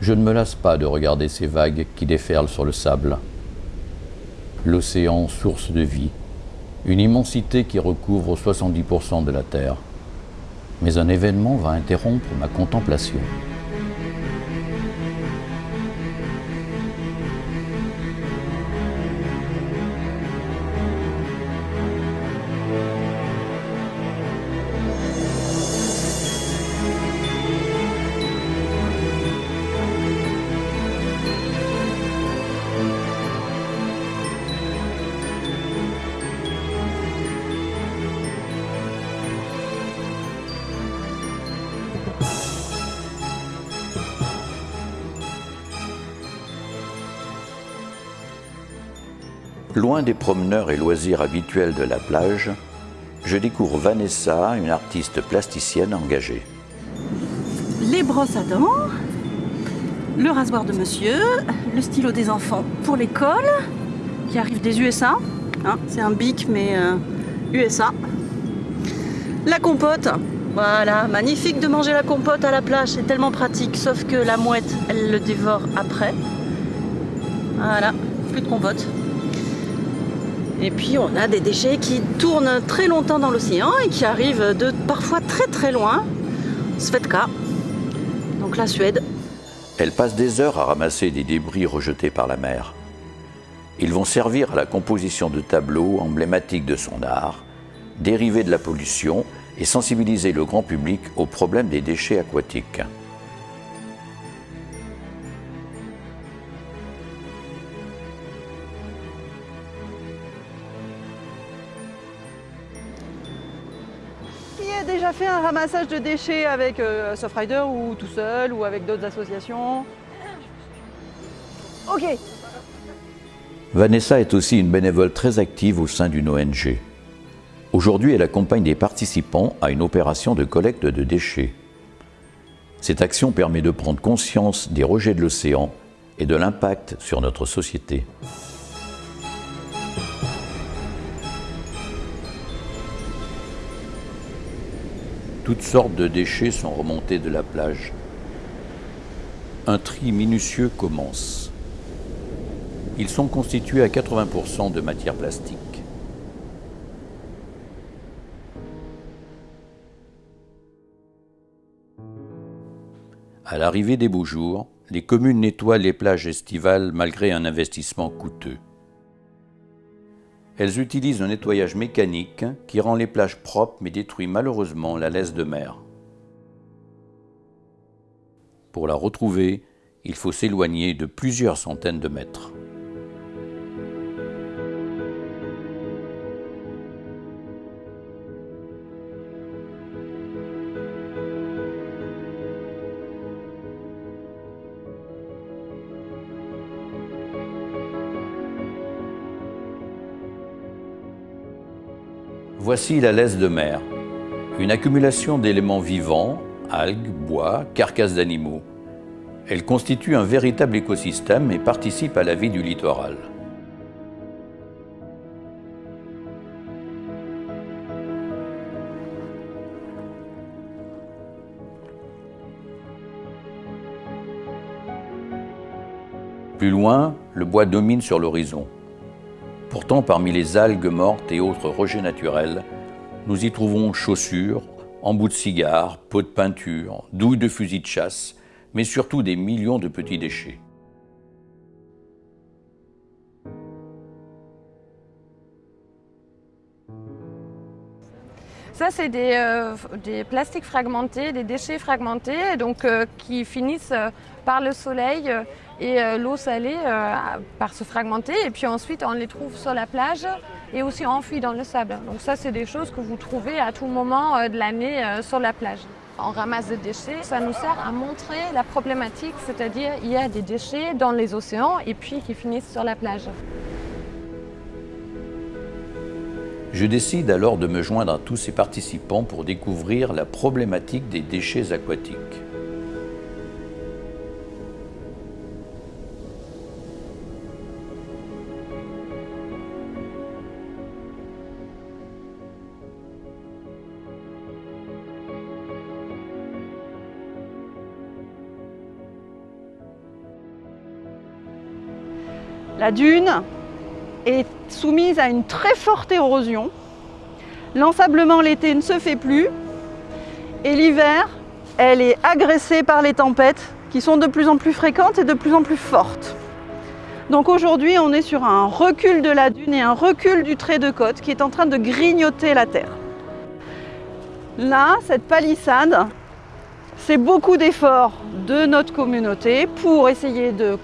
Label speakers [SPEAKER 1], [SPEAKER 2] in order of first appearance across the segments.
[SPEAKER 1] Je ne me lasse pas de regarder ces vagues qui déferlent sur le sable. L'océan, source de vie, une immensité qui recouvre 70% de la Terre. Mais un événement va interrompre ma contemplation. Loin des promeneurs et loisirs habituels de la plage, je découvre Vanessa, une artiste plasticienne engagée.
[SPEAKER 2] Les brosses à dents, le rasoir de monsieur, le stylo des enfants pour l'école, qui arrive des USA. Hein, c'est un bic, mais USA. La compote. Voilà, magnifique de manger la compote à la plage, c'est tellement pratique, sauf que la mouette, elle le dévore après. Voilà, plus de compote. Et puis on a des déchets qui tournent très longtemps dans l'océan et qui arrivent de parfois très très loin. Svetka, donc la Suède.
[SPEAKER 1] Elle passe des heures à ramasser des débris rejetés par la mer. Ils vont servir à la composition de tableaux emblématiques de son art, dérivés de la pollution et sensibiliser le grand public au problème des déchets aquatiques.
[SPEAKER 2] Ramassage de déchets avec euh, ou tout seul ou avec d'autres associations Ok.
[SPEAKER 1] Vanessa est aussi une bénévole très active au sein d'une ONG. Aujourd'hui, elle accompagne des participants à une opération de collecte de déchets. Cette action permet de prendre conscience des rejets de l'océan et de l'impact sur notre société. Toutes sortes de déchets sont remontés de la plage. Un tri minutieux commence. Ils sont constitués à 80% de matière plastique. À l'arrivée des beaux jours, les communes nettoient les plages estivales malgré un investissement coûteux. Elles utilisent un nettoyage mécanique qui rend les plages propres mais détruit malheureusement la laisse de mer. Pour la retrouver, il faut s'éloigner de plusieurs centaines de mètres. Voici la laisse de mer, une accumulation d'éléments vivants, algues, bois, carcasses d'animaux. Elle constitue un véritable écosystème et participe à la vie du littoral. Plus loin, le bois domine sur l'horizon. Pourtant, parmi les algues mortes et autres rejets naturels, nous y trouvons chaussures, embouts de cigares, pots de peinture, douilles de fusils de chasse, mais surtout des millions de petits déchets.
[SPEAKER 3] Ça, c'est des, euh, plastiques fragmentés, des déchets fragmentés, donc, euh, qui finissent euh, par le soleil et euh, l'eau salée euh, par se fragmenter et puis ensuite on les trouve sur la plage et aussi enfouis dans le sable. Donc ça c'est des choses que vous trouvez à tout moment euh, de l'année sur la plage. On ramasse des déchets, ça nous sert à montrer la problématique, c'est-à-dire il y a des déchets dans les océans et puis qui finissent sur la plage.
[SPEAKER 1] Je décide alors de me joindre à tous ces participants pour découvrir la problématique des déchets aquatiques.
[SPEAKER 2] La dune est soumise à une très forte érosion. L'ensablement l'été ne se fait plus. Et l'hiver, elle est agressée par les tempêtes qui sont de plus en plus fréquentes et de plus en plus fortes. Donc aujourd'hui, on est sur un recul de la dune et un recul du trait de côte qui est en train de grignoter la terre. Là, cette palissade, c'est beaucoup d'efforts de notre communauté pour essayer de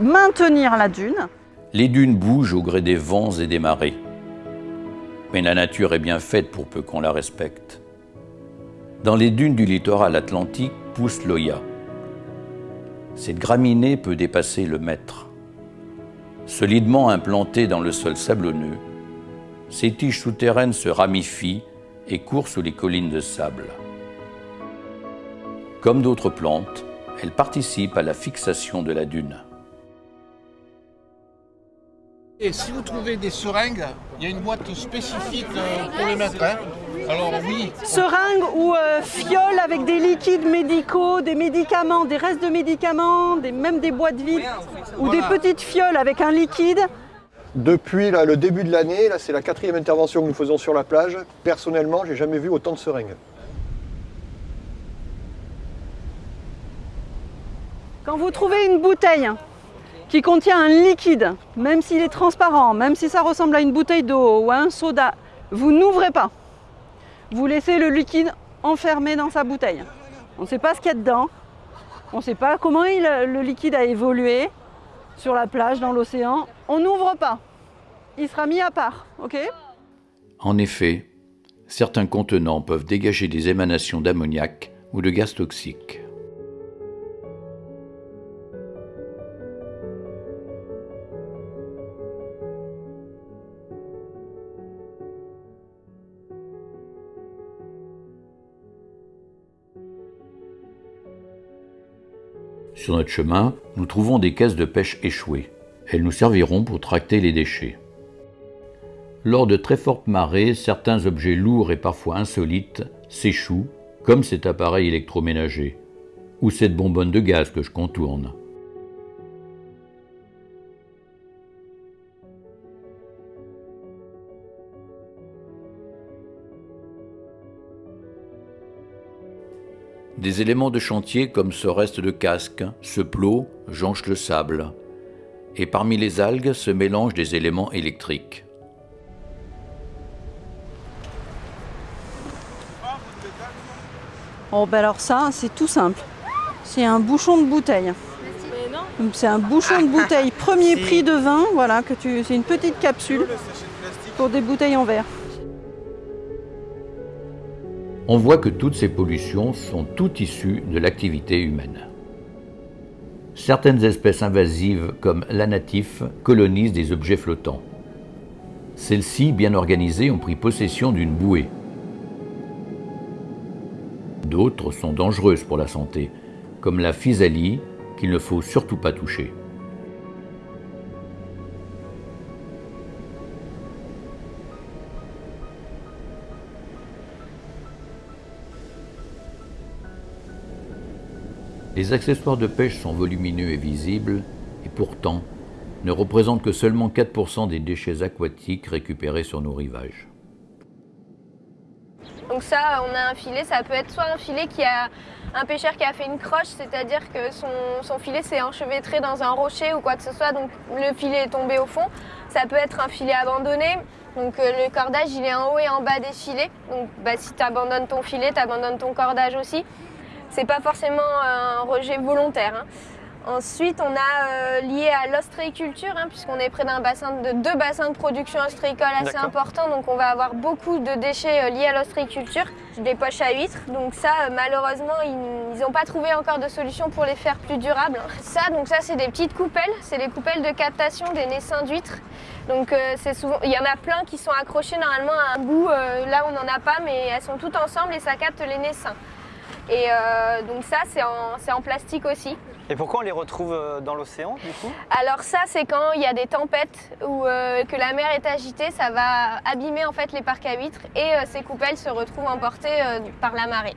[SPEAKER 2] maintenir la dune.
[SPEAKER 1] Les dunes bougent au gré des vents et des marées. Mais la nature est bien faite pour peu qu'on la respecte. Dans les dunes du littoral atlantique pousse l'Oya. Cette graminée peut dépasser le mètre. Solidement implantée dans le sol sablonneux, ces tiges souterraines se ramifient et courent sous les collines de sable. Comme d'autres plantes, elles participent à la fixation de la dune.
[SPEAKER 4] Et si vous trouvez des seringues, il y a une boîte spécifique euh, pour les mettre. Hein. Alors oui.
[SPEAKER 2] Seringues ou euh, fioles avec des liquides médicaux, des médicaments, des restes de médicaments, des, même des boîtes vides, ou des petites fioles avec un liquide.
[SPEAKER 5] Depuis là, le début de l'année, là c'est la quatrième intervention que nous faisons sur la plage. Personnellement, j'ai jamais vu autant de seringues.
[SPEAKER 2] Quand vous trouvez une bouteille qui contient un liquide, même s'il est transparent, même si ça ressemble à une bouteille d'eau ou à un soda, vous n'ouvrez pas. Vous laissez le liquide enfermé dans sa bouteille. On ne sait pas ce qu'il y a dedans. On ne sait pas comment le liquide a évolué sur la plage, dans l'océan. On n'ouvre pas. Il sera mis à part, ok?
[SPEAKER 1] En effet, certains contenants peuvent dégager des émanations d'ammoniac ou de gaz toxiques. Sur notre chemin, nous trouvons des caisses de pêche échouées. Elles nous serviront pour tracter les déchets. Lors de très fortes marées, certains objets lourds et parfois insolites s'échouent, comme cet appareil électroménager, ou cette bonbonne de gaz que je contourne. Des éléments de chantier comme ce reste de casque, ce plot, jonchent le sable. Et parmi les algues se mélangent des éléments électriques.
[SPEAKER 2] Oh ben alors ça, c'est tout simple. C'est un bouchon de bouteille. C'est un bouchon de bouteille premier prix de vin, voilà, que tu, c'est une petite capsule pour des bouteilles en verre.
[SPEAKER 1] On voit que toutes ces pollutions sont toutes issues de l'activité humaine. Certaines espèces invasives comme l'anatif colonisent des objets flottants. Celles-ci, bien organisées, ont pris possession d'une bouée. D'autres sont dangereuses pour la santé, comme la physalie qu'il ne faut surtout pas toucher. Les accessoires de pêche sont volumineux et visibles, et pourtant ne représentent que seulement 4% des déchets aquatiques récupérés sur nos rivages.
[SPEAKER 6] Donc ça, on a un filet, ça peut être soit un filet qui a un pêcheur qui a fait une croche, c'est-à-dire que son, filet s'est enchevêtré dans un rocher ou quoi que ce soit, donc le filet est tombé au fond. Ça peut être un filet abandonné, donc euh, le cordage il est en haut et en bas des filets. Donc bah, si tu abandonnes ton filet, tu abandonnes ton cordage aussi c'est pas forcément un rejet volontaire. Hein. Ensuite, on a euh, lié à l'ostréiculture, hein, puisqu'on est près d'un bassin de deux bassins de production ostréicole assez importants, donc on va avoir beaucoup de déchets euh, liés à l'ostréiculture, des poches à huîtres. Donc ça, euh, malheureusement, ils n'ont pas trouvé encore de solution pour les faire plus durables. Ça, donc ça, c'est des petites coupelles, c'est les coupelles de captation des naissins d'huîtres. Donc c'est souvent, il y en a plein qui sont accrochées normalement à un bout, là on n'en a pas, mais elles sont toutes ensemble et ça capte les naissins. Et euh, donc ça, c'est en, plastique aussi.
[SPEAKER 7] Et pourquoi on les retrouve euh, dans l'océan du coup?
[SPEAKER 6] Alors ça, c'est quand il y a des tempêtes ou euh, que la mer est agitée, ça va abîmer en fait les parcs à huîtres et ces coupelles se retrouvent emportées par la marée.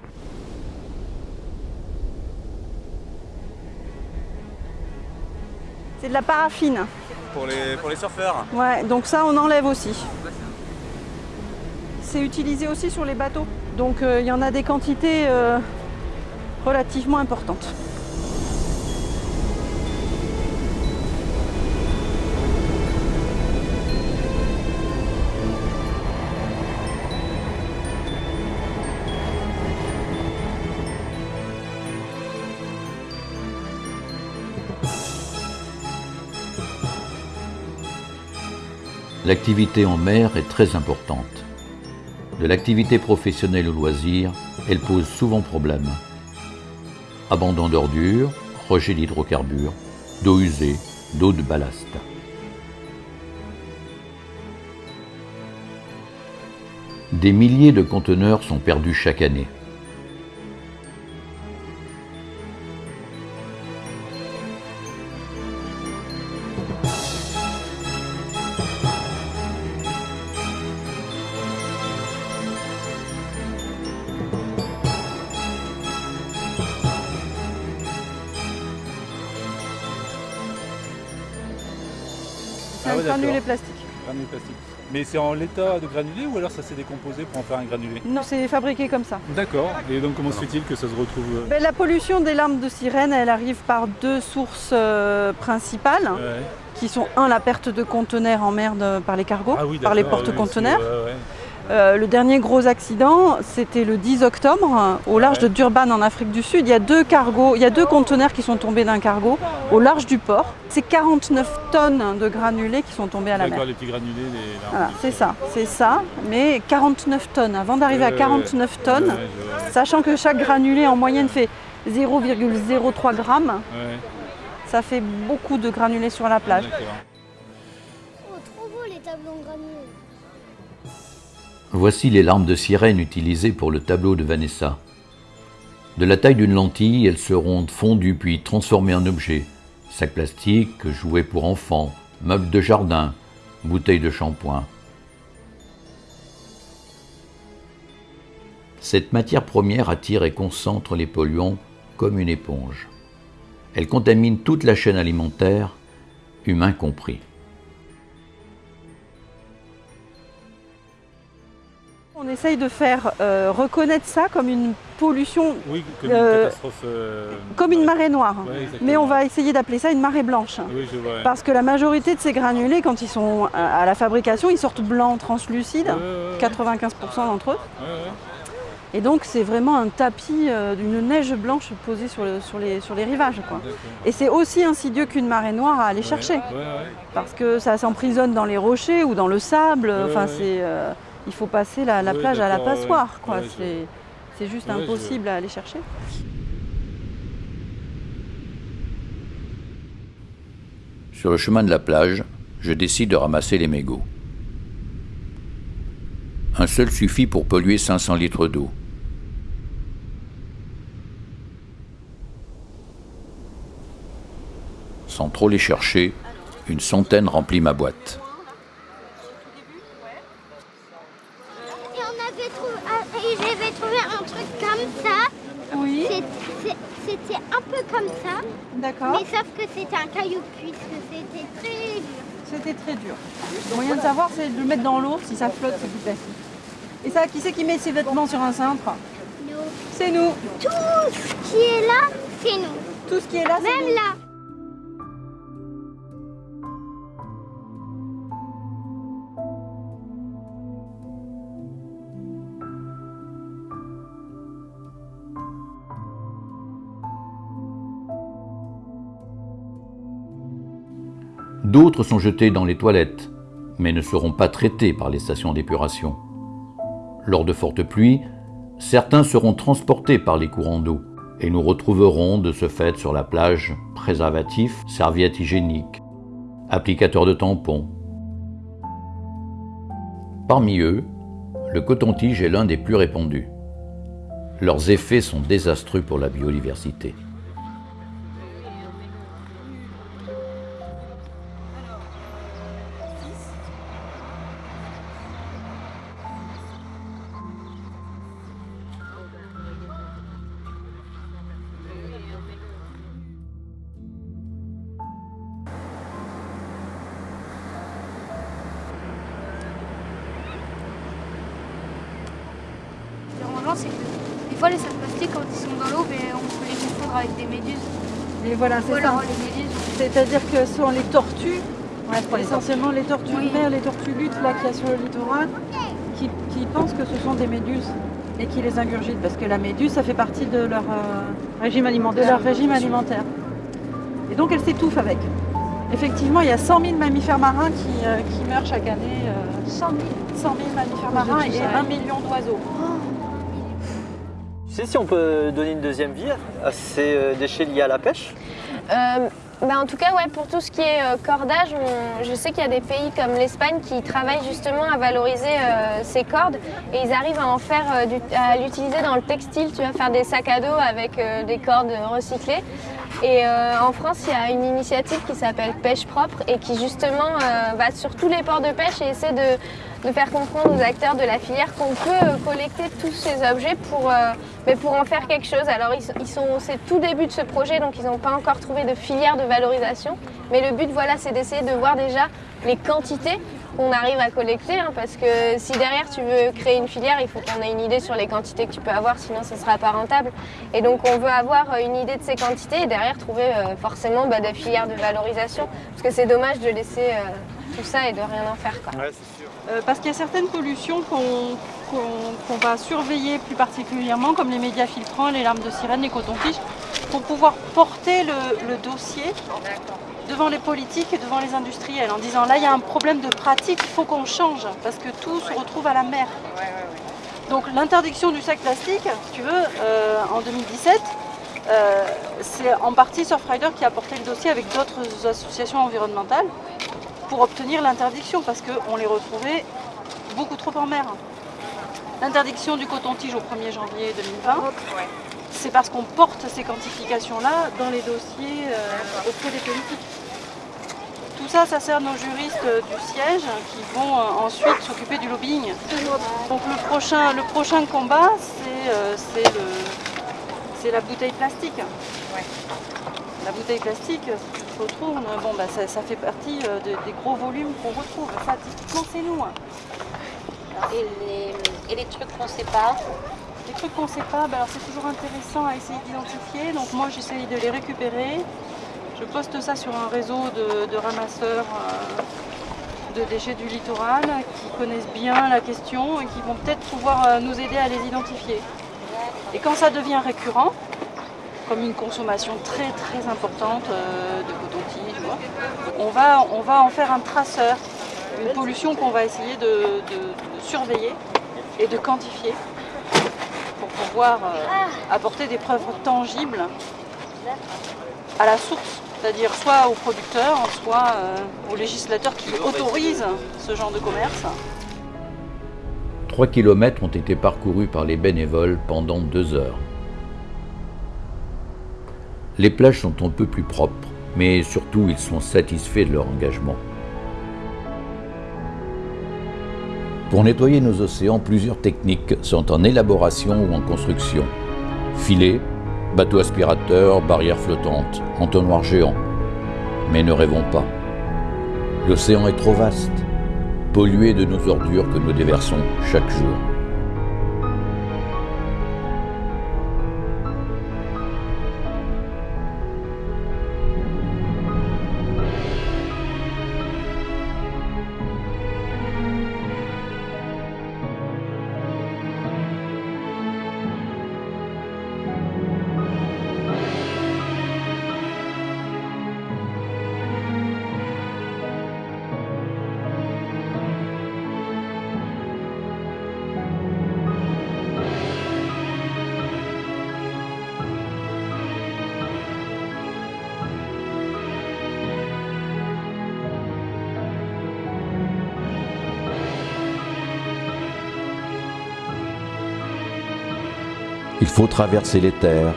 [SPEAKER 2] C'est de la paraffine.
[SPEAKER 8] pour les, pour les surfeurs.
[SPEAKER 2] Ouais, donc ça on enlève aussi. C'est utilisé aussi sur les bateaux. Donc euh, il y en a des quantités euh, relativement importantes.
[SPEAKER 1] L'activité en mer est très importante. De l'activité professionnelle au loisir, elle pose souvent problème. Abandon d'ordures, rejet d'hydrocarbures, d'eau usée, d'eau de ballast. Des milliers de conteneurs sont perdus chaque année.
[SPEAKER 2] C'est
[SPEAKER 9] Ah
[SPEAKER 2] un
[SPEAKER 9] ouais,
[SPEAKER 2] granulé
[SPEAKER 9] d'accord.
[SPEAKER 2] plastique.
[SPEAKER 9] Granulé plastique. Mais c'est en l'état de granulé ou alors ça s'est décomposé pour en faire un granulé?
[SPEAKER 2] Non, c'est fabriqué comme ça.
[SPEAKER 9] D'accord. Et donc comment se fait-il que ça se retrouve euh,
[SPEAKER 2] Ben, la pollution des larmes de sirène, elle arrive par deux sources euh, principales,
[SPEAKER 9] ouais.
[SPEAKER 2] qui sont un, la perte de conteneurs en mer de- par les cargos,
[SPEAKER 9] Ah oui,
[SPEAKER 2] par les
[SPEAKER 9] d'accord,
[SPEAKER 2] porte-conteneurs.
[SPEAKER 9] oui.
[SPEAKER 2] Euh, le dernier gros accident, c'était le 10 octobre, au large
[SPEAKER 9] Ouais.
[SPEAKER 2] de Durban en Afrique du Sud. Il y a deux cargos, il y a deux conteneurs qui sont tombés d'un cargo au large du port. C'est 49 tonnes de granulés qui sont tombés à la mer.
[SPEAKER 9] les petits granulés, les
[SPEAKER 2] Voilà, c'est ça, c'est ça. Mais 49 tonnes. Avant d'arriver à
[SPEAKER 9] Ouais,
[SPEAKER 2] 49
[SPEAKER 9] ouais,
[SPEAKER 2] tonnes, sachant que chaque granulé en moyenne fait 0,03 grammes,
[SPEAKER 9] Ouais,
[SPEAKER 2] ça fait beaucoup de granulés sur la plage.
[SPEAKER 9] d'accord.
[SPEAKER 10] Oh, trop beau les tableaux en granulés.
[SPEAKER 1] Voici les larmes de sirène utilisées pour le tableau de Vanessa. De la taille d'une lentille, elles seront fondues puis transformées en objets. Sacs plastiques, jouets pour enfants, meubles de jardin, bouteilles de shampoing. Cette matière première attire et concentre les polluants comme une éponge. Elle contamine toute la chaîne alimentaire, humain compris.
[SPEAKER 2] On essaye de faire euh, reconnaître ça comme une pollution,
[SPEAKER 9] Oui, comme
[SPEAKER 2] Euh,
[SPEAKER 9] une catastrophe. euh,
[SPEAKER 2] comme une marée noire.
[SPEAKER 9] Ouais.
[SPEAKER 2] Mais on va essayer d'appeler ça une marée blanche.
[SPEAKER 9] Oui, je vois. ouais.
[SPEAKER 2] Parce que la majorité de ces granulés, quand ils sont à la fabrication, ils sortent blancs translucides,
[SPEAKER 9] Ouais, ouais, ouais.
[SPEAKER 2] 95% d'entre eux. Et donc c'est vraiment un tapis euh, d'une neige blanche posée sur, le- sur les, sur les rivages. Quoi. Et c'est aussi insidieux qu'une marée noire à aller chercher. Parce que ça s'emprisonne dans les rochers ou dans le sable. Enfin, c'est, euh, il faut passer la, plage à la
[SPEAKER 9] ouais.
[SPEAKER 2] passoire. Quoi.
[SPEAKER 9] Ouais,
[SPEAKER 2] c'est, c'est juste
[SPEAKER 9] Ouais, je-
[SPEAKER 2] impossible à aller chercher.
[SPEAKER 1] Sur le chemin de la plage, je décide de ramasser les mégots. Un seul suffit pour polluer 500 litres d'eau. Sans trop les chercher, une centaine remplit ma boîte.
[SPEAKER 10] Et on avait trouvé, ah, et j'avais trouvé un truc comme ça.
[SPEAKER 2] Oui,
[SPEAKER 10] C'est- c'est- C'était un peu comme ça,
[SPEAKER 2] d'accord.
[SPEAKER 10] mais sauf que c'était un caillou puisque c'était très dur.
[SPEAKER 2] C'était très dur. Le moyen de savoir, c'est de le mettre dans l'eau. Si ça flotte, c'est du plastique. Et ça, qui c'est qui met ses vêtements sur un cintre?
[SPEAKER 10] Nous,
[SPEAKER 2] C'est nous.
[SPEAKER 10] tout ce qui est là, c'est nous.
[SPEAKER 2] Tout ce qui est là, c'est
[SPEAKER 10] Même
[SPEAKER 2] nous.
[SPEAKER 10] là.
[SPEAKER 1] D'autres sont jetés dans les toilettes, mais ne seront pas traités par les stations d'épuration. Lors de fortes pluies, certains seront transportés par les courants d'eau et nous retrouverons de ce fait sur la plage préservatifs, serviettes hygiéniques, applicateurs de tampons. Parmi eux, le coton-tige est l'un des plus répandus. Leurs effets sont désastreux pour la biodiversité.
[SPEAKER 8] Tortues
[SPEAKER 11] Oui.
[SPEAKER 8] de mer, les tortues luttes là qu'il y a sur le littoral, qui, qui pensent que ce sont des méduses et qui les ingurgitent parce que la méduse, ça fait partie de leur euh,
[SPEAKER 2] Régime
[SPEAKER 8] de
[SPEAKER 2] alimentaire.
[SPEAKER 8] leur régime alimentaire. Et donc elles s'étouffent avec. Effectivement, il y a 100 000 mammifères marins qui, euh, qui meurent chaque année. euh,
[SPEAKER 11] 100 000.
[SPEAKER 8] 100 000 mammifères
[SPEAKER 2] de
[SPEAKER 8] marins et
[SPEAKER 2] ça,
[SPEAKER 8] 1
[SPEAKER 2] ouais.
[SPEAKER 8] million d'oiseaux.
[SPEAKER 7] Tu sais si on peut donner une deuxième vie à ces euh, déchets liés à la pêche?
[SPEAKER 6] Euh, bah, en tout cas, ouais, pour tout ce qui est euh, cordage, je sais qu'il y a des pays comme l'Espagne qui travaillent justement à valoriser euh, ces cordes et ils arrivent à en faire, euh, à l'utiliser dans le textile. Tu vas faire des sacs à dos avec des cordes recyclées. Et euh, en France, il y a une initiative qui s'appelle Pêche propre et qui justement euh, va sur tous les ports de pêche et essaie de, de faire comprendre aux acteurs de la filière qu'on peut euh, collecter tous ces objets pour, mais pour en faire quelque chose. Alors ils sont, c'est tout début de ce projet, donc ils n'ont pas encore trouvé de filière de valorisation. Mais le but, voilà, c'est d'essayer de voir déjà les quantités qu'on arrive à collecter, hein, parce que si derrière tu veux créer une filière, il faut qu'on ait une idée sur les quantités que tu peux avoir, sinon ce ne sera pas rentable. Et donc on veut avoir euh, une idée de ces quantités et derrière trouver euh, forcément bah, des filières de valorisation, parce que c'est dommage de laisser euh, tout ça et de rien en faire. Quoi.
[SPEAKER 7] Ouais, c'est sûr.
[SPEAKER 8] Euh, parce qu'il y a certaines pollutions qu'on qu'on- qu'on va surveiller plus particulièrement, comme les médias filtrants, les larmes de sirène, les cotons-tiges, pour pouvoir porter le, le dossier devant les politiques et devant les industriels en disant là il y a un problème de pratique, il faut qu'on change parce que tout se retrouve à la mer. Donc l'interdiction du sac plastique, si tu veux, euh, en 2017, euh, c'est en partie Surfrider qui a porté le dossier avec d'autres associations environnementales pour obtenir l'interdiction parce qu'on les retrouvait beaucoup trop en mer. L'interdiction du coton-tige au 1er janvier 2020, c'est parce qu'on porte ces quantifications-là dans les dossiers euh, auprès des politiques. Tout ça, ça sert nos juristes du siège qui vont euh, ensuite s'occuper du lobbying. Donc le prochain, le prochain combat, c'est euh, la bouteille plastique. La bouteille plastique, te retournes, bon, bah, ça, ça fait partie de- des gros volumes qu'on retrouve. Ça, typiquement, c'est nous. hein.
[SPEAKER 12] Et les, et les trucs qu'on pas
[SPEAKER 8] Les trucs qu'on ne sait pas, alors c'est toujours intéressant à essayer d'identifier. Donc moi, j'essaye de les récupérer. Je poste ça sur un réseau de, ramasseurs euh, de déchets du littoral qui connaissent bien la question et qui vont peut-être pouvoir euh, nous aider à les identifier. Et quand ça devient récurrent, comme une consommation très très importante euh, de coton-tige, on va, on va en faire un traceur, une pollution qu'on va essayer de, surveiller et de quantifier pouvoir euh, apporter des preuves tangibles à la source, c'est-à-dire soit aux producteurs, soit euh, aux législateurs qui autorisent ce genre de commerce.
[SPEAKER 1] 3 km ont été parcourus par les bénévoles pendant deux heures. Les plages sont un peu plus propres, mais surtout ils sont satisfaits de leur engagement. Pour nettoyer nos océans, plusieurs techniques sont en élaboration ou en construction. Filets, bateaux aspirateurs, barrières flottantes, entonnoirs géants. Mais ne rêvons pas. L'océan est trop vaste, pollué de nos ordures que nous déversons chaque jour. Faut traverser les terres,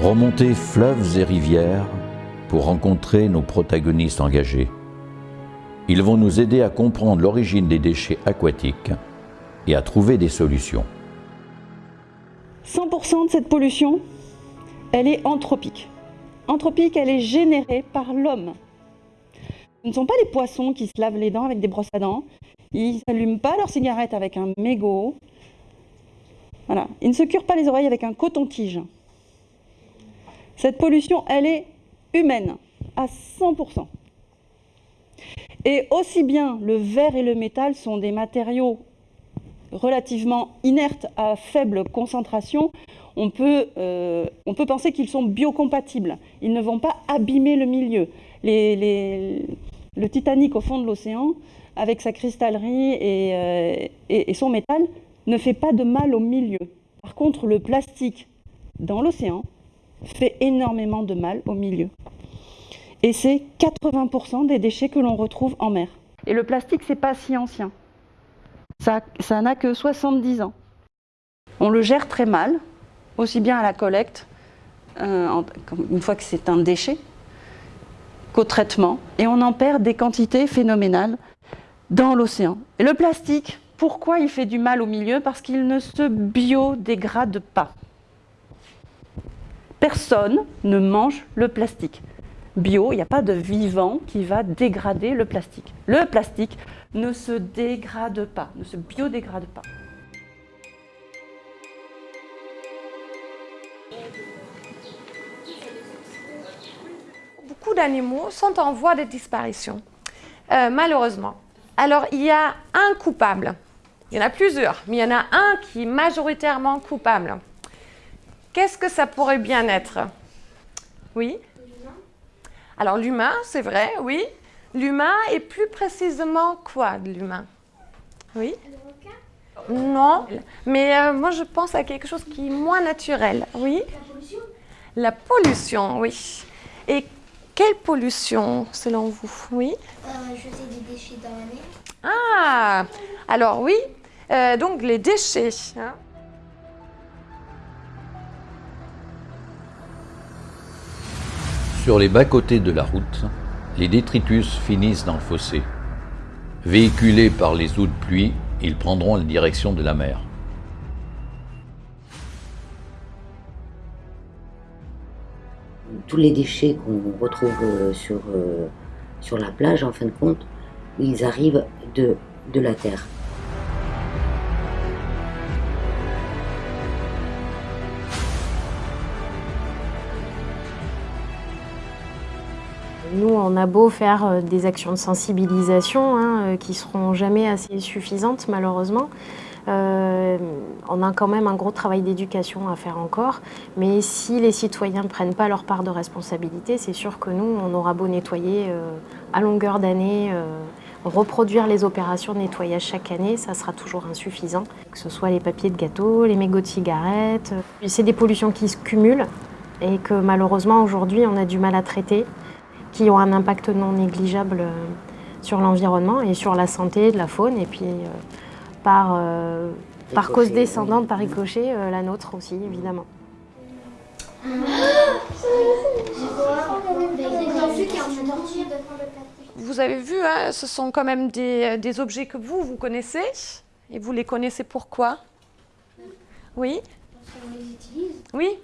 [SPEAKER 1] remonter fleuves et rivières pour rencontrer nos protagonistes engagés. Ils vont nous aider à comprendre l'origine des déchets aquatiques et à trouver des solutions.
[SPEAKER 8] 100% de cette pollution, elle est anthropique. Anthropique, elle est générée par l'homme. Ce ne sont pas les poissons qui se lavent les dents avec des brosses à dents. Ils n'allument pas leur cigarette avec un mégot.
[SPEAKER 2] Il ne se cure pas les oreilles avec un coton-tige. Cette pollution, elle est humaine, à 100%. Et aussi bien le verre et le métal sont des matériaux relativement inertes à faible concentration, on peut, euh, penser qu'ils sont biocompatibles. Ils ne vont pas abîmer le milieu. le Titanic au fond de l'océan, avec sa cristallerie euh, et, et, son métal, ne fait pas de mal au milieu. Par contre, le plastique dans l'océan fait énormément de mal au milieu. Et c'est 80% des déchets que l'on retrouve en mer. Et le plastique, c'est pas si ancien. Ça n'a que 70 ans. On le gère très mal, aussi bien à la collecte, euh, une fois que c'est un déchet, qu'au traitement. Et on en perd des quantités phénoménales dans l'océan. Et le plastique, pourquoi il fait du mal au milieu Parce qu'il ne se biodégrade pas. Personne ne mange le plastique. Bio, il n'y a pas de vivant qui va dégrader le plastique. Le plastique ne se dégrade pas, ne se biodégrade pas.
[SPEAKER 3] Beaucoup d'animaux sont en voie de disparition, euh, malheureusement. Alors, il y a un coupable. Il y en a plusieurs, mais il y en a un qui est majoritairement coupable. Qu'est-ce que ça pourrait bien être? Oui? Alors, l'humain, c'est vrai, oui. L'humain et plus précisément quoi de l'humain? Oui? Non, mais euh, moi je pense à quelque chose qui est moins naturel. Oui? La pollution La pollution, oui. Et quelle pollution, selon vous? Oui?
[SPEAKER 10] Euh, Jeter des déchets dans la mer.
[SPEAKER 3] Ah Alors oui, euh, donc les déchets. Hein.
[SPEAKER 1] Sur les bas-côtés de la route, les détritus finissent dans le fossé. Véhiculés par les eaux de pluie, ils prendront la direction de la mer.
[SPEAKER 13] tous les déchets qu'on retrouve euh, sur, euh, sur la plage, en fin de compte, ils arrivent de, de la terre.
[SPEAKER 14] On a beau faire euh, des actions de sensibilisation hein, qui seront jamais assez suffisantes malheureusement. Euh, on a quand même un gros travail d'éducation à faire encore, mais si les citoyens ne prennent pas leur part de responsabilité, c'est sûr que nous, on aura beau nettoyer euh, à longueur d'année, euh, reproduire les opérations de nettoyage chaque année, ça sera toujours insuffisant. Que ce soit les papiers de gâteau, les mégots de cigarettes, c'est des pollutions qui se cumulent et que malheureusement aujourd'hui on a du mal à traiter, qui ont un impact non négligeable sur l'environnement et sur la santé de la faune et puis par, euh, par cause descendante, par ricochet, euh, la nôtre aussi, évidemment.
[SPEAKER 3] Vous avez vu, hein, ce sont quand même des, des, objets que vous, vous connaissez. Et vous les connaissez pourquoi? Oui? Oui?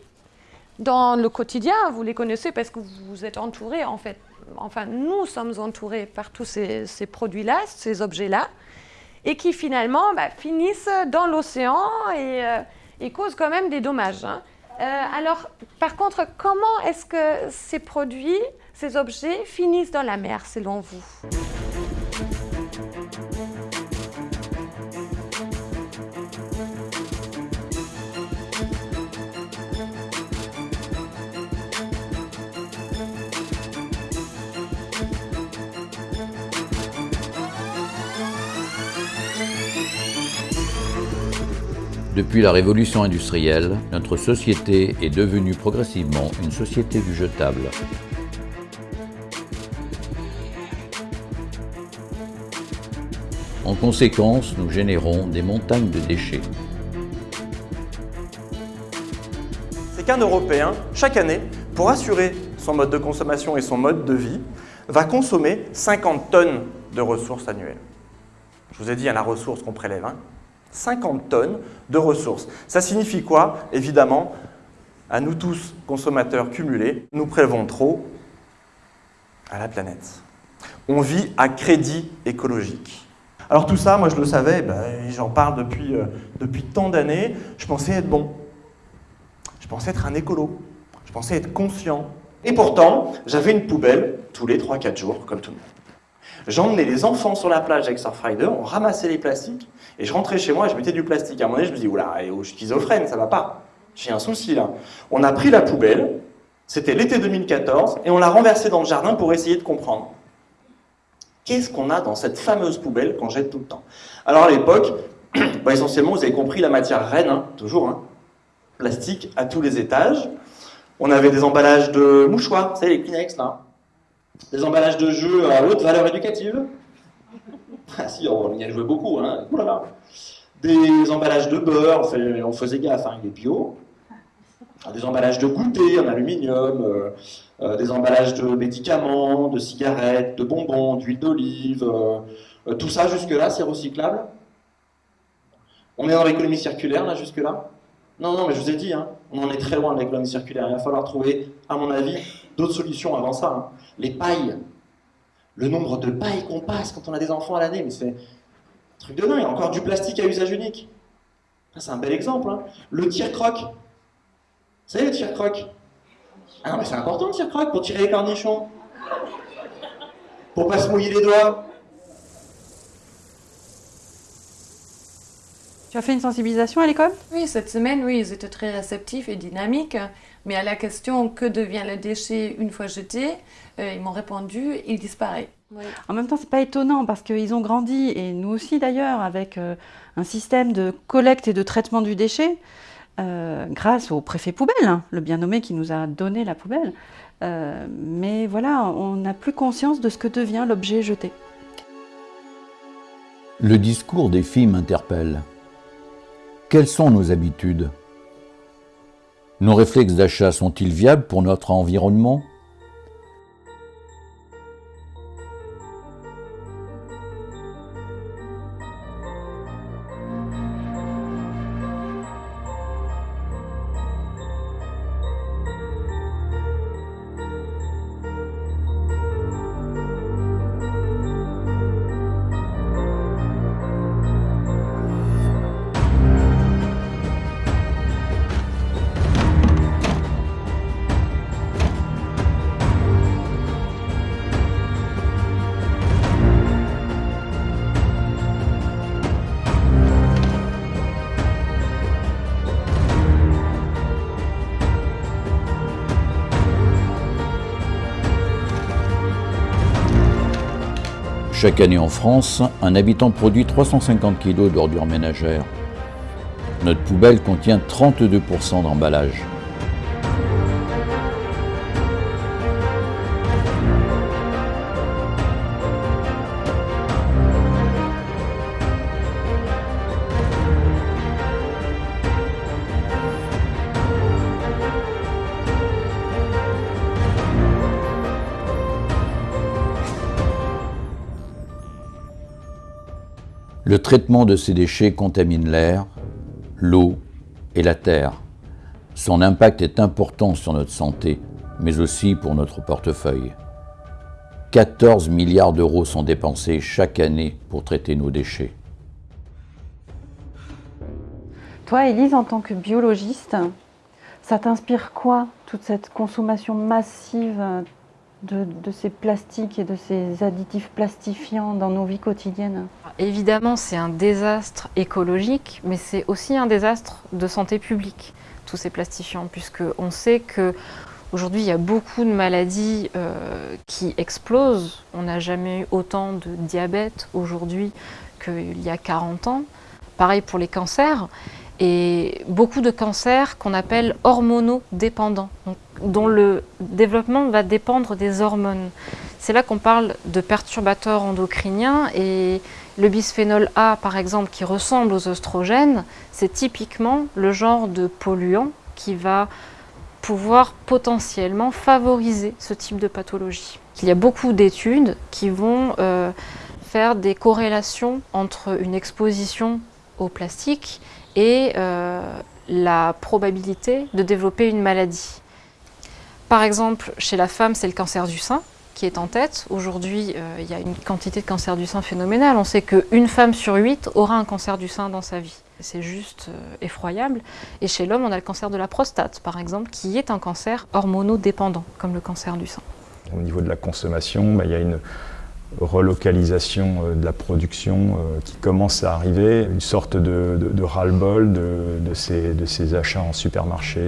[SPEAKER 3] Dans le quotidien, vous les connaissez parce que vous êtes entouré, en fait. Enfin, nous sommes entourés par tous ces, produits-là, ces objets-là et qui finalement bah, finissent dans l'océan et, euh, causent quand même des dommages. Hein. Euh, alors, par contre, comment est-ce que ces produits, ces objets finissent dans la mer selon vous?
[SPEAKER 1] Depuis la révolution industrielle, notre société est devenue progressivement une société du jetable. En conséquence, nous générons des montagnes de déchets.
[SPEAKER 15] C'est qu'un Européen, chaque année, pour assurer son mode de consommation et son mode de vie, va consommer 50 tonnes de ressources annuelles. Je vous ai dit, y a la ressource qu'on prélève. Hein. 50 tonnes de ressources. Ça signifie quoi? Évidemment, à nous tous, consommateurs cumulés, nous prélevons trop à la planète. On vit à crédit écologique. Alors tout ça, moi je le savais, ben, j'en parle depuis, euh, depuis tant d'années, je pensais être bon. Je pensais être un écolo. Je pensais être conscient. Et pourtant, j'avais une poubelle tous les 3-4 jours, comme tout le monde. J'emmenais les enfants sur la plage avec Surfrider, on ramassait les plastiques, et je rentrais chez moi et je mettais du plastique. À un moment donné, je me dis, oula, je suis schizophrène, ça va pas. J'ai un souci là. On a pris la poubelle, c'était l'été 2014, et on l'a renversée dans le jardin pour essayer de comprendre. Qu'est-ce qu'on a dans cette fameuse poubelle qu'on jette tout le temps? Alors à l'époque, bah, essentiellement, vous avez compris la matière reine, hein, toujours, hein, plastique à tous les étages. On avait des emballages de mouchoirs, vous savez, les Kleenex là. Des emballages de jeux à haute valeur éducative. Ah si, on y a joué beaucoup, hein. Des emballages de beurre, on faisait gaffe, hein, il est bio. Des emballages de goûter en aluminium, euh, euh, des emballages de médicaments, de cigarettes, de bonbons, d'huile d'olive. Euh, tout ça, jusque-là, c'est recyclable On est dans l'économie circulaire, là, jusque-là? Non, non, mais je vous ai dit, hein, on en est très loin de l'économie circulaire. Il va falloir trouver, à mon avis, d'autres solutions avant ça. Hein. Les pailles. Le nombre de pailles qu'on passe quand on a des enfants à l'année, mais c'est un truc de dingue. Encore du plastique à usage unique. C'est un bel exemple. Hein. Le tir-croc. Vous savez, le tir-croc Ah non, mais c'est important le tir-croc pour tirer les cornichons. Pour pas se mouiller les doigts.
[SPEAKER 2] Tu as fait une sensibilisation à l'école?
[SPEAKER 3] Oui, cette semaine, oui, ils étaient très réceptifs et dynamiques. Mais à la question que devient le déchet une fois jeté, euh, ils m'ont répondu il disparaît.
[SPEAKER 2] En même temps, c'est pas étonnant parce qu'ils ont grandi, et nous aussi d'ailleurs, avec euh, un système de collecte et de traitement du déchet, euh, grâce au préfet poubelle, hein, le bien nommé qui nous a donné la poubelle. mais voilà, on n'a plus conscience de ce que devient l'objet jeté.
[SPEAKER 1] Le discours des filles m'interpelle. Quelles sont nos habitudes? Nos réflexes d'achat sont-ils viables pour notre environnement? Chaque année en France, un habitant produit 350 kg d'ordures ménagères. Notre poubelle contient 32% d'emballage. Traitement de ces déchets contamine l'air, l'eau et la terre. Son impact est important sur notre santé, mais aussi pour notre portefeuille. 14 milliards d'euros sont dépensés chaque année pour traiter nos déchets.
[SPEAKER 2] Toi, Élise, en tant que biologiste, ça t'inspire quoi, toute cette consommation massive de, ces plastiques et de ces additifs plastifiants dans nos vies quotidiennes
[SPEAKER 16] Évidemment, c'est un désastre écologique, mais c'est aussi un désastre de santé publique, tous ces plastifiants, puisqu'on sait que Aujourd'hui, il y a beaucoup de maladies euh, qui explosent. On n'a jamais eu autant de diabète aujourd'hui qu'il y a 40 ans. Pareil pour les cancers et beaucoup de cancers qu'on appelle hormonodépendants, dont le développement va dépendre des hormones. C'est là qu'on parle de perturbateurs endocriniens et le bisphénol A, par exemple, qui ressemble aux oestrogènes, c'est typiquement le genre de polluant qui va pouvoir potentiellement favoriser ce type de pathologie. Il y a beaucoup d'études qui vont euh, faire des corrélations entre une exposition au plastique et euh, la probabilité de développer une maladie. Par exemple, chez la femme, c'est le cancer du sein.
[SPEAKER 3] qui est en tête. Aujourd'hui, euh, il y a une quantité de cancer du sein phénoménale. On sait qu'une femme sur huit aura un cancer du sein dans sa vie. C'est juste euh, effroyable. Et chez l'homme, on a le cancer de la prostate, par exemple, qui est un cancer hormonodépendant, comme le cancer du sein.
[SPEAKER 17] Au niveau de la consommation, bah, il y a une relocalisation euh, de la production qui commence à arriver, une sorte de, ras-le-bol de, ces, achats en supermarché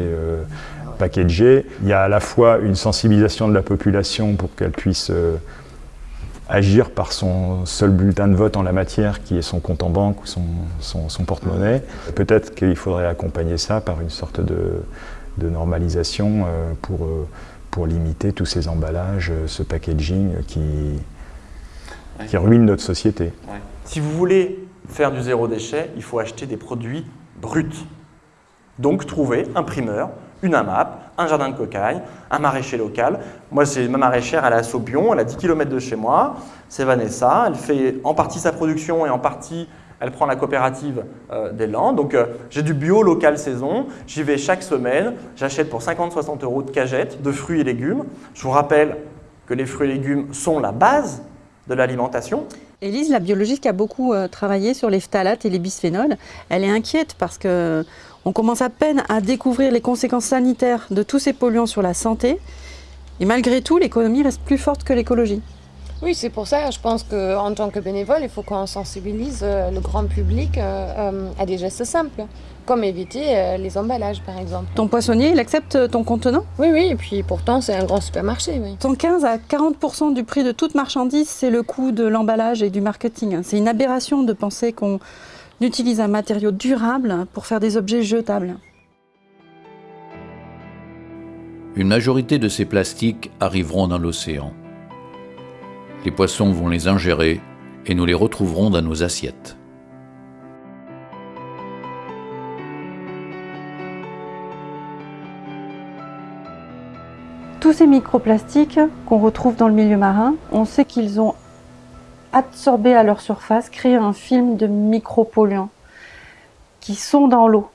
[SPEAKER 17] packagés. Il y a à la fois une sensibilisation de la population pour qu'elle puisse euh, agir par son seul bulletin de vote en la matière, qui est son compte en banque ou son, porte-monnaie. Peut-être qu'il faudrait accompagner ça par une sorte de, normalisation euh, euh, pour limiter tous ces emballages, ce packaging qui, qui ruine notre société.
[SPEAKER 15] Si vous voulez faire du zéro déchet, il faut acheter des produits bruts. Donc trouver un primeur une AMAP, un jardin de cocaille, un maraîcher local. Moi, c'est ma maraîchère, elle est à Saubion, elle a 10 km de chez moi. C'est Vanessa, elle fait en partie sa production et en partie, elle prend la coopérative euh, des Landes. Donc, euh, j'ai du bio local saison, j'y vais chaque semaine, j'achète pour 50-60 euros de cagettes, de fruits et légumes. Je vous rappelle que les fruits et légumes sont la base de l'alimentation.
[SPEAKER 2] Élise, la biologiste qui a beaucoup euh, travaillé sur les phtalates et les bisphénols, elle est inquiète parce que on commence à peine à découvrir les conséquences sanitaires de tous ces polluants sur la santé. Et malgré tout, l'économie reste plus forte que l'écologie.
[SPEAKER 3] Oui, c'est pour ça, je pense qu'en tant que bénévole, il faut qu'on sensibilise euh, le grand public euh, euh, à des gestes simples, comme éviter les emballages, par exemple.
[SPEAKER 2] Ton poissonnier, il accepte ton contenant?
[SPEAKER 3] Oui, oui, et puis pourtant, c'est un grand supermarché. Oui.
[SPEAKER 2] 115 à 40% du prix de toute marchandise, c'est le coût de l'emballage et du marketing. C'est une aberration de penser qu'on utilise un matériau durable pour faire des objets jetables.
[SPEAKER 1] Une majorité de ces plastiques arriveront dans l'océan. Les poissons vont les ingérer et nous les retrouverons dans nos assiettes.
[SPEAKER 2] Tous ces microplastiques qu'on retrouve dans le milieu marin, on sait qu'ils ont absorber à leur surface, créer un film de micropolluants qui sont dans l'eau.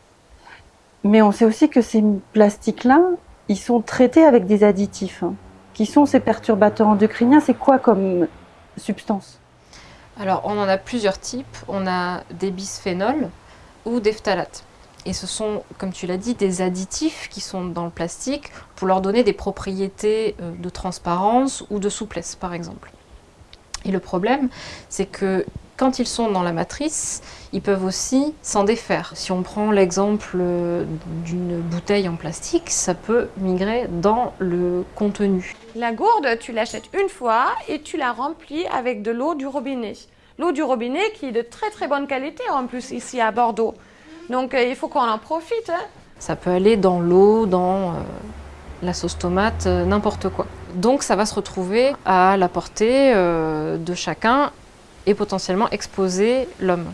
[SPEAKER 2] Mais on sait aussi que ces plastiques-là, ils sont traités avec des additifs. Qui sont ces perturbateurs endocriniens? C'est quoi comme substance?
[SPEAKER 3] Alors, on en a plusieurs types. On a des bisphénols ou des phtalates. Et ce sont, comme tu l'as dit, des additifs qui sont dans le plastique pour leur donner des propriétés euh, de transparence ou de souplesse, par exemple. Et le problème, c'est que quand ils sont dans la matrice, ils peuvent aussi s'en défaire. Si on prend l'exemple d'une bouteille en plastique, ça peut migrer dans le contenu. La gourde, tu l'achètes une fois et tu la remplis avec de l'eau du robinet. L'eau du robinet qui est de très très bonne qualité en plus ici à Bordeaux. Donc euh, il faut qu'on en profite. Hein. Ça peut aller dans l'eau, dans euh, la sauce tomate, euh, n'importe quoi. Donc ça va se retrouver à la portée euh, de chacun et potentiellement exposer l'homme.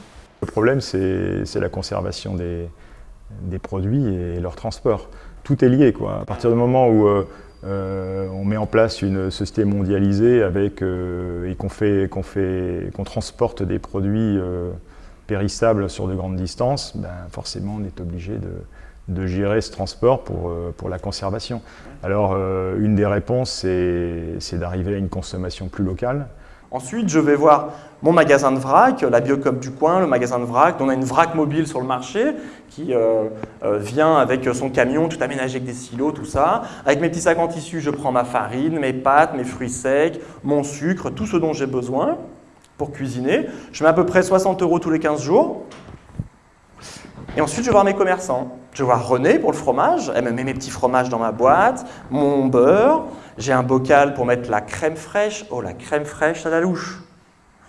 [SPEAKER 17] Le problème, c'est la conservation des, produits et leur transport. Tout est lié. Quoi. À partir du moment où euh, euh, on met en place une société mondialisée avec, et qu'on transporte des produits périssables sur de grandes distances, ben forcément on est obligé de, de gérer ce transport pour, euh, pour la conservation. Alors, euh, une des réponses, c'est d'arriver à une consommation plus locale.
[SPEAKER 15] Ensuite, je vais voir mon magasin de vrac, la Biocop du coin, le magasin de vrac. On a une vrac mobile sur le marché qui euh, vient avec son camion, tout aménagé avec des silos, tout ça. Avec mes petits sacs en tissu, je prends ma farine, mes pâtes, mes fruits secs, mon sucre, tout ce dont j'ai besoin pour cuisiner. Je mets à peu près 60 euros tous les 15 jours. Et ensuite, je vais voir mes commerçants. Je vais voir René pour le fromage. Elle me met mes petits fromages dans ma boîte, mon beurre. J'ai un bocal pour mettre la crème fraîche. Oh, la crème fraîche à la louche.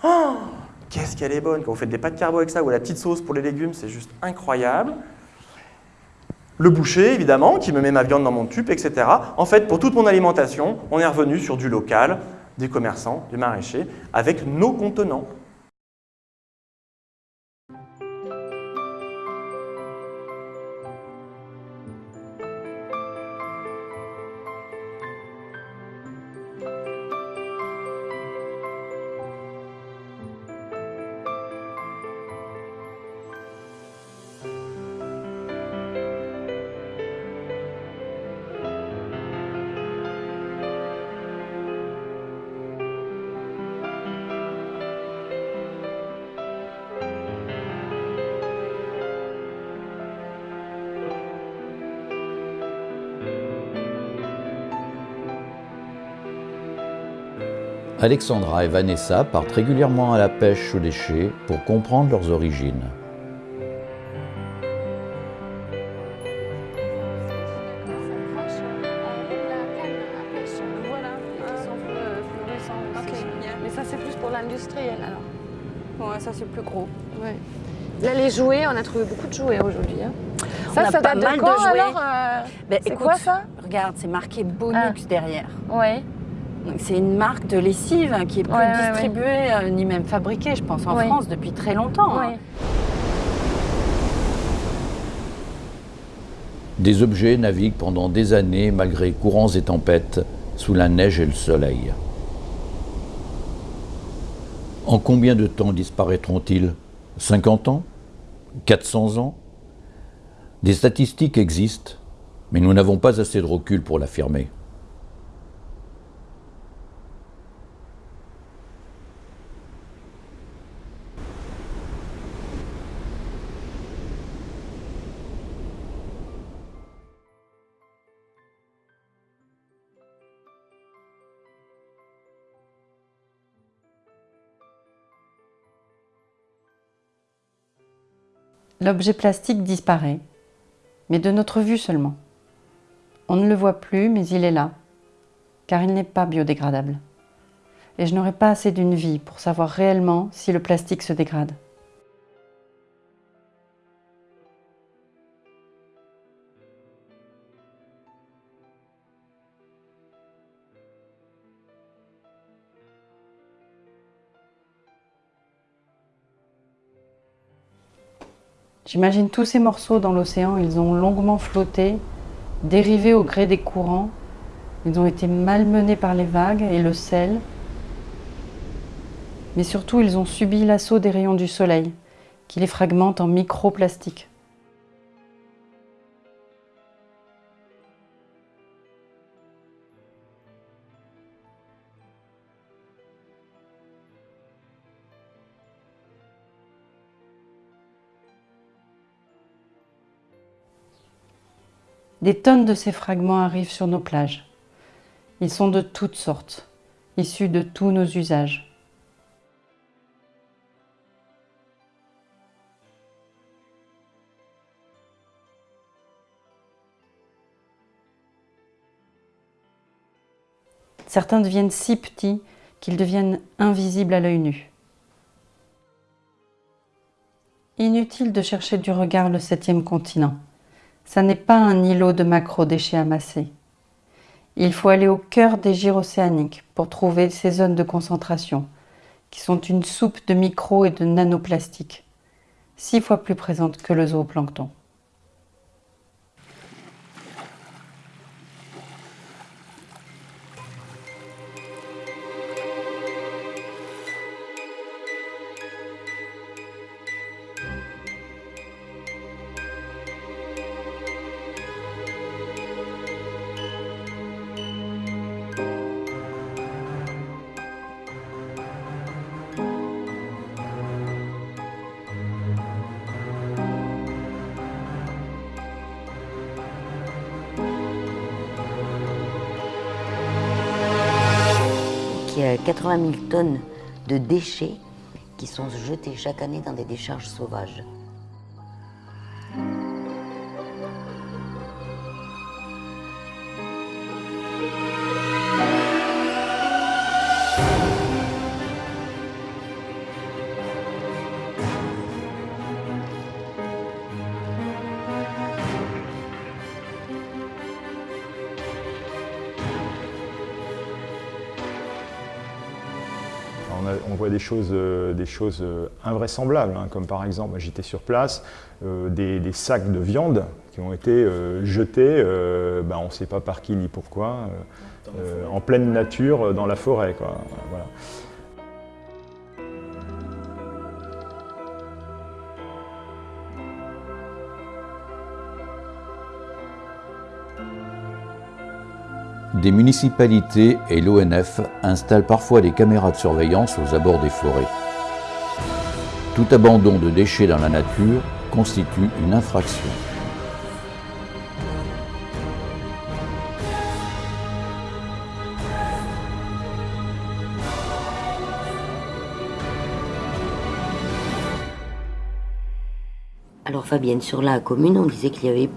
[SPEAKER 15] Oh, qu'est-ce qu'elle est bonne. Quand vous faites des pâtes carbo avec ça ou la petite sauce pour les légumes, c'est juste incroyable. Le boucher, évidemment, qui me met ma viande dans mon tube, etc. En fait, pour toute mon alimentation, on est revenu sur du local, des commerçants, du maraîcher, avec nos contenants.
[SPEAKER 1] Alexandra et Vanessa partent régulièrement à la pêche aux déchets pour comprendre leurs origines.
[SPEAKER 3] Mais ça, c'est plus pour l'industriel alors.
[SPEAKER 18] Ouais, ça c'est plus gros.
[SPEAKER 3] Ouais. Là, les jouets, on a trouvé beaucoup de jouets aujourd'hui. hein.
[SPEAKER 18] On
[SPEAKER 3] Ça,
[SPEAKER 18] a
[SPEAKER 3] ça
[SPEAKER 18] pas
[SPEAKER 3] date
[SPEAKER 18] mal
[SPEAKER 3] de
[SPEAKER 18] de
[SPEAKER 3] quand
[SPEAKER 18] jouets.
[SPEAKER 3] alors euh,
[SPEAKER 18] Ben,
[SPEAKER 3] C'est quoi ça?
[SPEAKER 18] Regarde, c'est marqué Bonux derrière.
[SPEAKER 3] Ouais.
[SPEAKER 18] C'est une marque de lessive hein, qui est plus
[SPEAKER 3] Ouais, ouais,
[SPEAKER 18] distribuée euh, ni même fabriquée, je pense, en
[SPEAKER 3] Ouais.
[SPEAKER 18] France depuis très longtemps. hein.
[SPEAKER 1] Des objets naviguent pendant des années malgré courants et tempêtes, sous la neige et le soleil. En combien de temps disparaîtront-ils? 50 ans? 400 ans? Des statistiques existent, mais nous n'avons pas assez de recul pour l'affirmer.
[SPEAKER 2] L'objet plastique disparaît, mais de notre vue seulement. On ne le voit plus, mais il est là, car il n'est pas biodégradable. Et je n'aurai pas assez d'une vie pour savoir réellement si le plastique se dégrade. J'imagine tous ces morceaux dans l'océan, ils ont longuement flotté, dérivé au gré des courants, ils ont été malmenés par les vagues et le sel, mais surtout ils ont subi l'assaut des rayons du soleil, qui les fragmentent en microplastiques. Des tonnes de ces fragments arrivent sur nos plages. Ils sont de toutes sortes, issus de tous nos usages. Certains deviennent si petits qu'ils deviennent invisibles à l'œil nu. Inutile de chercher du regard le septième continent. Ça n'est pas un îlot de macro-déchets amassés. Il faut aller au cœur des gyres océaniques pour trouver ces zones de concentration, qui sont une soupe de micro et de nanoplastiques, six fois plus présentes que le zooplancton.
[SPEAKER 13] 80 000 tonnes de déchets qui sont jetés chaque année dans des décharges sauvages.
[SPEAKER 17] Choses, euh, des choses euh, invraisemblables, hein, comme par exemple, j'étais sur place, euh, des, des sacs de viande qui ont été euh, jetés, euh, ben, on ne sait pas par qui ni pourquoi, euh, euh, en pleine nature, euh, dans la forêt. Quoi. Voilà.
[SPEAKER 1] des municipalités et l'ONF installent parfois des caméras de surveillance aux abords des forêts. Tout abandon de déchets dans la nature constitue une infraction.
[SPEAKER 13] Alors Fabienne, sur la commune, on disait qu'il y avait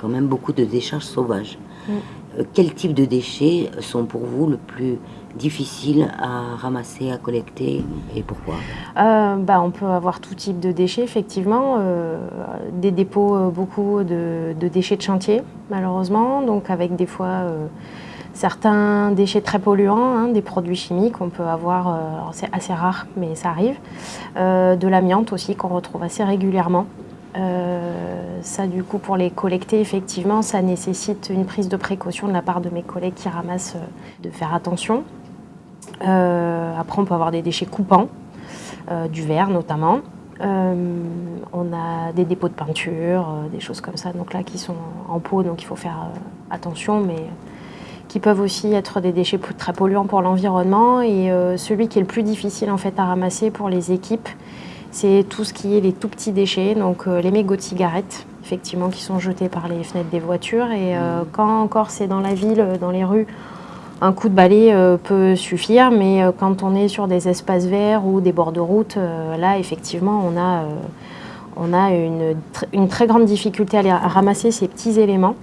[SPEAKER 13] quand même beaucoup de décharges sauvages.
[SPEAKER 14] Mm.
[SPEAKER 13] Euh, Quel type de déchets sont pour vous le plus difficiles à ramasser, à collecter et pourquoi?
[SPEAKER 14] Euh, bah, on peut avoir tout type de déchets, effectivement. Euh, des dépôts, euh, beaucoup de, de déchets de chantier, malheureusement. Donc, avec des fois certains déchets très polluants, hein, des produits chimiques. On peut avoir, euh, c'est assez rare, mais ça arrive. Euh, de l'amiante aussi, qu'on retrouve assez régulièrement. Euh, ça, du coup, pour les collecter, effectivement, ça nécessite une prise de précaution de la part de mes collègues qui ramassent, euh, de faire attention. Euh, après, on peut avoir des déchets coupants, du verre notamment. On a des dépôts de peinture, des choses comme ça, donc là qui sont en pot, donc il faut faire attention, mais qui peuvent aussi être des déchets très polluants pour l'environnement. Et celui qui est le plus difficile en fait à ramasser pour les équipes, c'est tout ce qui est les tout petits déchets, donc euh, les mégots de cigarettes, effectivement, qui sont jetés par les fenêtres des voitures. Et euh, quand encore c'est dans la ville, euh, dans les rues, un coup de balai peut suffire, mais quand on est sur des espaces verts ou des bords de route, là, effectivement, on a, on a une, tr- une très grande difficulté à, les- à ramasser ces petits éléments.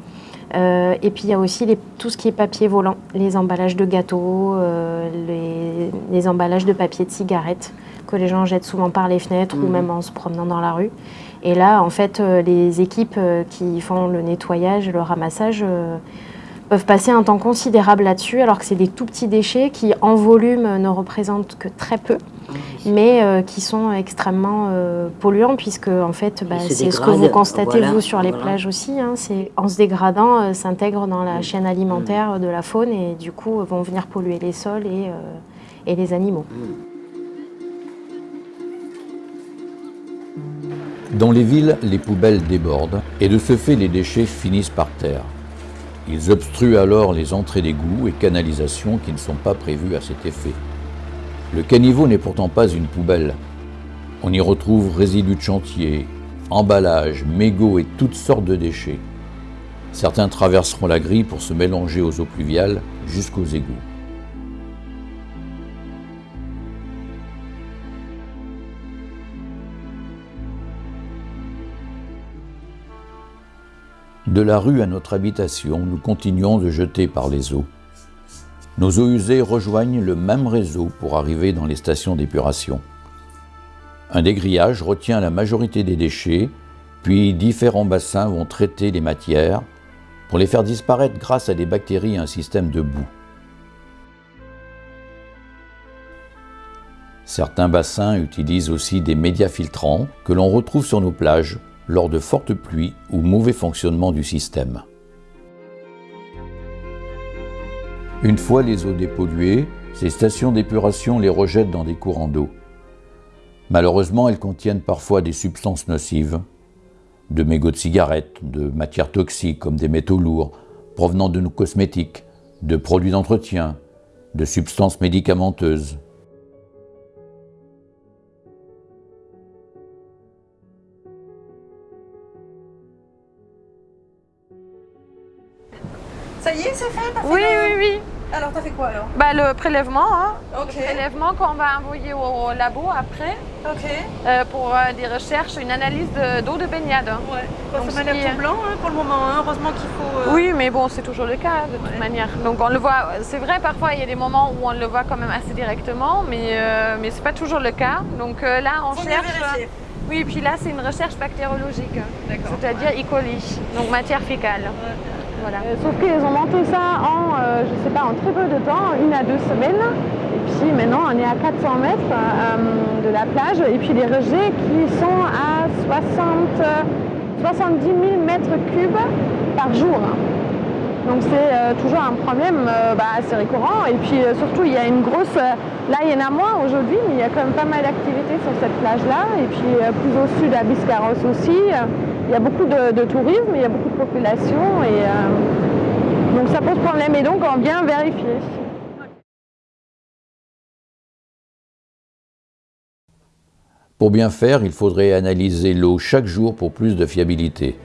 [SPEAKER 14] Euh, et puis il y a aussi les- tout ce qui est papier volant, les emballages de gâteaux, euh, les, les emballages de papier de cigarettes que les gens jettent souvent par les fenêtres ou
[SPEAKER 13] Mhm.
[SPEAKER 14] même en se promenant dans la rue. Et là, en fait, euh, les équipes euh, qui font le nettoyage, le ramassage, euh, peuvent passer un temps considérable là-dessus, alors que c'est des tout petits déchets qui, en volume, ne représentent que très peu, mais euh, qui sont extrêmement euh, polluants, puisque en fait, bah, c'est ce que vous constatez
[SPEAKER 13] voilà,
[SPEAKER 14] vous sur les
[SPEAKER 13] voilà.
[SPEAKER 14] plages aussi. hein, c'est en se dégradant, euh, s'intègrent dans la chaîne alimentaire de la faune et du coup vont venir polluer les sols et, et les animaux.
[SPEAKER 1] Dans les villes, les poubelles débordent et de ce fait, les déchets finissent par terre. Ils obstruent alors les entrées d'égouts et canalisations qui ne sont pas prévues à cet effet. Le caniveau n'est pourtant pas une poubelle. On y retrouve résidus de chantier, emballages, mégots et toutes sortes de déchets. Certains traverseront la grille pour se mélanger aux eaux pluviales jusqu'aux égouts. De la rue à notre habitation, nous continuons de jeter par les eaux. Nos eaux usées rejoignent le même réseau pour arriver dans les stations d'épuration. Un dégrillage retient la majorité des déchets, puis différents bassins vont traiter les matières pour les faire disparaître grâce à des bactéries et un système de boue. Certains bassins utilisent aussi des médias filtrants que l'on retrouve sur nos plages lors de fortes pluies ou mauvais fonctionnement du système. Une fois les eaux dépolluées, ces stations d'épuration les rejettent dans des courants d'eau. Malheureusement, elles contiennent parfois des substances nocives, de mégots de cigarettes, de matières toxiques comme des métaux lourds provenant de nos cosmétiques, de produits d'entretien, de substances médicamenteuses.
[SPEAKER 2] Quoi alors
[SPEAKER 3] Bah, le prélèvement, hein. Le prélèvement qu'on va envoyer au labo après euh, pour euh, des recherches, une analyse de- d'eau de, baignade.
[SPEAKER 2] Ouais.
[SPEAKER 3] Donc,
[SPEAKER 2] ça m'a l'air tout blanc hein, pour le moment. hein. Heureusement qu'il faut. euh,
[SPEAKER 3] Oui, mais bon, c'est toujours le cas de toute manière. Donc on le voit, c'est vrai, parfois il y a des moments où on le voit quand même assez directement, mais, mais c'est pas toujours le cas. Donc là, on
[SPEAKER 2] Faut
[SPEAKER 3] cherche.
[SPEAKER 2] vérifier.
[SPEAKER 3] Oui, puis là, c'est une recherche bactériologique, c'est-à-dire E. coli, donc matière fécale. Euh, sauf qu'ils ont monté ça en, euh, je sais pas, en très peu de temps, une à deux semaines. Et puis maintenant, on est à 400 mètres euh, de la plage. Et puis les rejets qui sont à 60, euh, 70 000 mètres cubes par jour. Donc c'est toujours un problème bah, assez récurrent. Et puis surtout, il y a une grosse... là, il y en a moins aujourd'hui, mais il y a quand même pas mal d'activités sur cette plage-là. Et puis plus au sud, à Biscarrosse aussi, il y a beaucoup de, tourisme, il y a beaucoup de population. Et euh, donc ça pose problème. Et donc on vient vérifier.
[SPEAKER 1] Pour bien faire, il faudrait analyser l'eau chaque jour pour plus de fiabilité.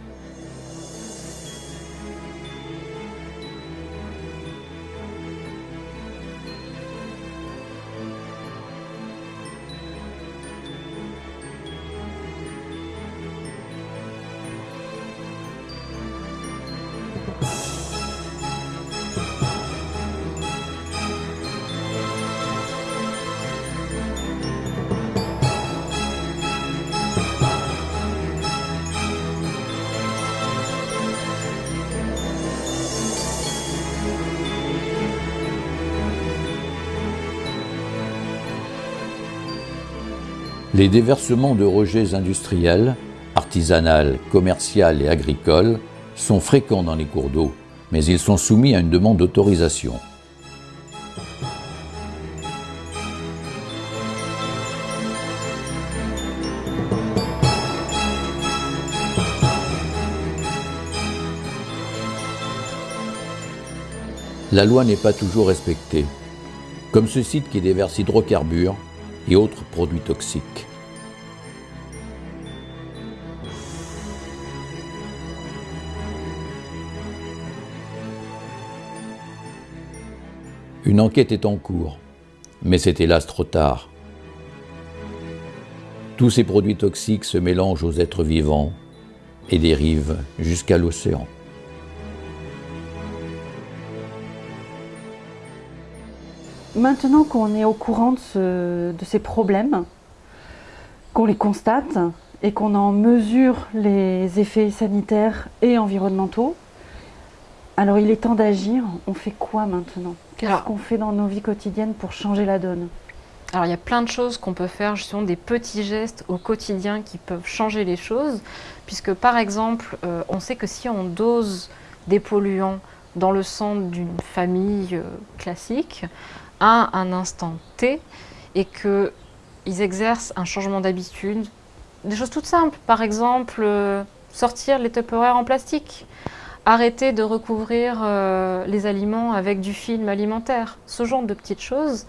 [SPEAKER 1] Les déversements de rejets industriels, artisanaux, commerciaux et agricoles sont fréquents dans les cours d'eau, mais ils sont soumis à une demande d'autorisation. La loi n'est pas toujours respectée, comme ce site qui déverse hydrocarbures et autres produits toxiques. Une enquête est en cours, mais c'est hélas trop tard. Tous ces produits toxiques se mélangent aux êtres vivants et dérivent jusqu'à l'océan.
[SPEAKER 19] Maintenant qu'on est au courant de, ce- de ces problèmes, qu'on les constate et qu'on en mesure les effets sanitaires et environnementaux, alors il est temps d'agir. On fait quoi maintenant? Qu'est-ce qu'on fait dans nos vies quotidiennes pour changer la donne?
[SPEAKER 16] Alors il y a plein de choses qu'on peut faire, justement des petits gestes au quotidien qui peuvent changer les choses, puisque par exemple, euh, on sait que si on dose des polluants dans le sang d'une famille euh, classique, à un instant T, et qu'ils exercent un changement d'habitude, des choses toutes simples, par exemple euh, sortir les Tupperware en plastique, arrêter de recouvrir euh, les aliments avec du film alimentaire, ce genre de petites choses,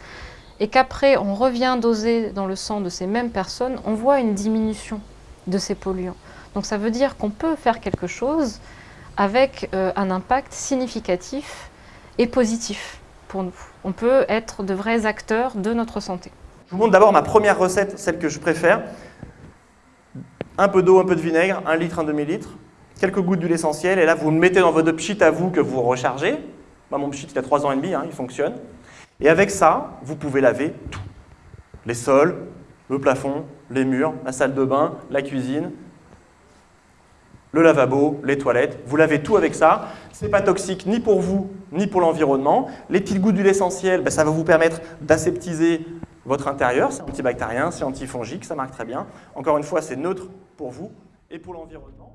[SPEAKER 16] et qu'après on revient doser dans le sang de ces mêmes personnes, on voit une diminution de ces polluants. Donc ça veut dire qu'on peut faire quelque chose avec euh, un impact significatif et positif nous. On peut être de vrais acteurs de notre santé.
[SPEAKER 15] Je vous montre d'abord ma première recette, celle que je préfère. Un peu d'eau, un peu de vinaigre, un litre, un demi-litre, quelques gouttes d'huile essentielle, et là vous le mettez dans votre pchit à vous que vous rechargez. Moi, mon pchit il a 3 ans et demi, hein, il fonctionne. Et avec ça, vous pouvez laver tout. Les sols, le plafond, les murs, la salle de bain, la cuisine, le lavabo, les toilettes. Vous lavez tout avec ça. C'est pas toxique ni pour vous, ni pour l'environnement. Les petites gouttes d'huile essentielle, ben, ça va vous permettre d'aseptiser votre intérieur. C'est antibactérien, c'est antifongique, ça marche très bien. Encore une fois, c'est neutre pour vous et pour l'environnement.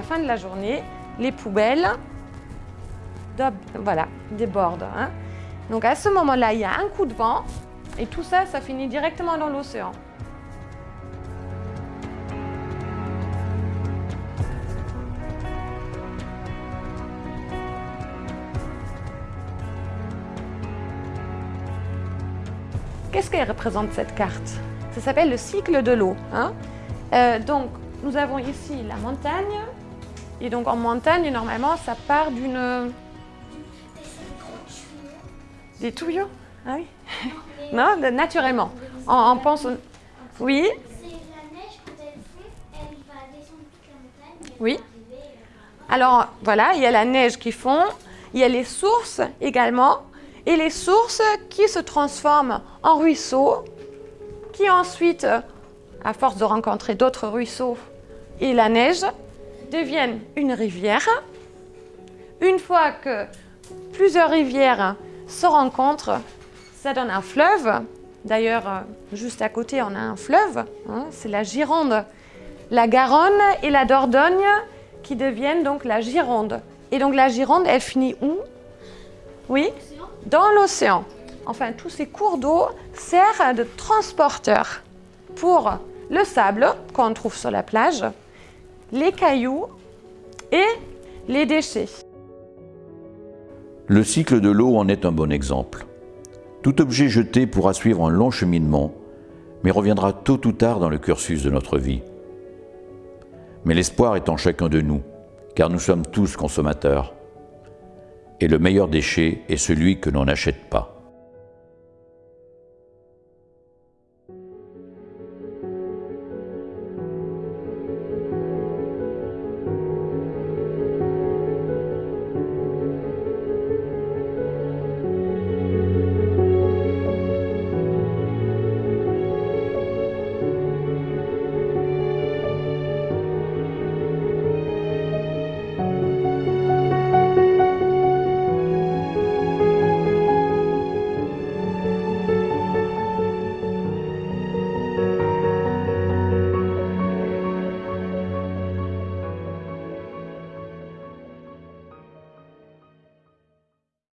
[SPEAKER 3] La fin de la journée, les poubelles voilà, débordent. hein. Donc à ce moment-là, il y a un coup de vent et tout ça, ça finit directement dans l'océan. Qu'est-ce qu'elle représente cette carte? Ça s'appelle le cycle de l'eau. hein. Euh, donc, nous avons ici la montagne. Et donc, en montagne, normalement, ça part d'une. Des tuyaux Ah oui Non, naturellement. On, on pense. au- Oui
[SPEAKER 10] C'est la neige, quand elle fond, elle va descendre toute la montagne. et elle
[SPEAKER 3] Oui. Alors voilà, il y a la neige qui fond, il y a les sources également, et les sources qui se transforment en ruisseaux, qui ensuite, à force de rencontrer d'autres ruisseaux et la neige, deviennent une rivière. Une fois que plusieurs rivières se rencontrent, ça donne un fleuve. D'ailleurs, juste à côté, on a un fleuve, hein, c'est la Gironde. La Garonne et la Dordogne qui deviennent donc la Gironde. Et donc la Gironde, elle finit où? Oui? Dans l'océan. Enfin, tous ces cours d'eau servent de transporteurs pour le sable qu'on trouve sur la plage, les cailloux et les déchets.
[SPEAKER 1] Le cycle de l'eau en est un bon exemple. Tout objet jeté pourra suivre un long cheminement, mais reviendra tôt ou tard dans le cursus de notre vie. Mais l'espoir est en chacun de nous, car nous sommes tous consommateurs. Et le meilleur déchet est celui que l'on n'achète pas.